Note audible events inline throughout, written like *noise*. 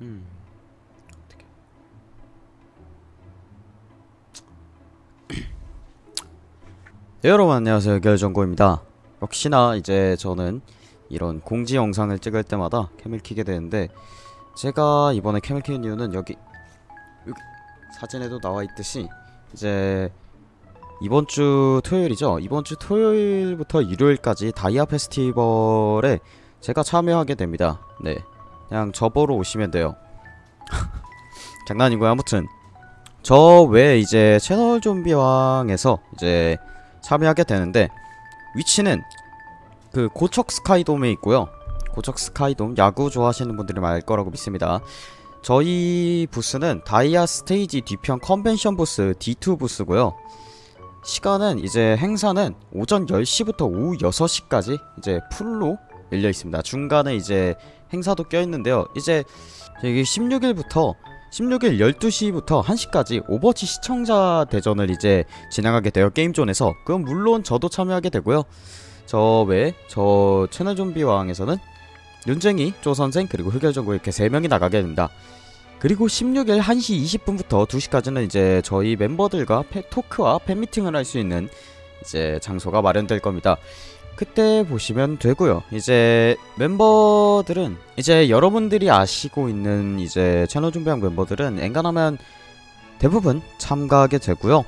음. 어떻게? *clears throat* 네, 여러분 안녕하세요. 결정고입니다. 역시나 이제 저는 이런 공지 영상을 찍을 때마다 캠을 키게 되는데 제가 이번에 캠을 키는 이유는 여기 여기 사진에도 나와 있듯이 이제 이번 주 토요일이죠. 이번 주 토요일부터 일요일까지 다이아 페스티벌에 제가 참여하게 됩니다. 네 그냥 저 보러 오시면 돼요. *laughs* 장난이고요 아무튼. 저 외에 이제 채널 좀비왕에서 이제 참여하게 되는데 위치는 그 고척 스카이돔에 있고요. 고척 스카이돔 야구 좋아하시는 분들이 많을 거라고 믿습니다. 저희 부스는 다이아 스테이지 뒤편 컨벤션 부스 D2 부스고요. 시간은 이제 행사는 오전 10시부터 오후 6시까지 이제 풀로 열려 있습니다. 중간에 이제 행사도 껴 있는데요. 이제 여기 16일부터 16일 12시부터 1시까지 오버워치 시청자 대전을 이제 진행하게 돼요 게임존에서. 그럼 물론 저도 참여하게 되고요. 저 외에 저 채널 좀비왕에서는 윤쟁이, 조선생 그리고 흑열전구 이렇게 3명이 나가게 됩니다. 그리고 16일 1시 20분부터 2시까지는 이제 저희 멤버들과 패, 토크와 팬미팅을 할 수 있는 이제 장소가 마련될 겁니다 그때 보시면 되고요. 이제 멤버들은 이제 여러분들이 아시고 있는 이제 채널 준비한 멤버들은 엔간하면 대부분 참가하게 되고요.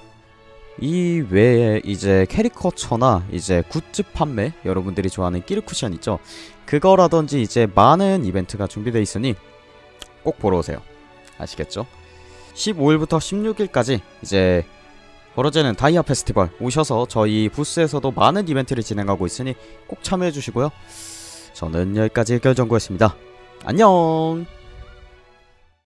이 외에 이제 캐리커처나 이제 굿즈 판매 여러분들이 좋아하는 끼르쿠션 있죠. 그거라든지 이제 많은 이벤트가 준비되어 있으니 꼭 보러 오세요. 아시겠죠? 15일부터 16일까지 이제 벌어지는 다이아 페스티벌 오셔서 저희 부스에서도 많은 이벤트를 진행하고 있으니 꼭 참여해 주시고요. 저는 여기까지 결정구였습니다. 안녕.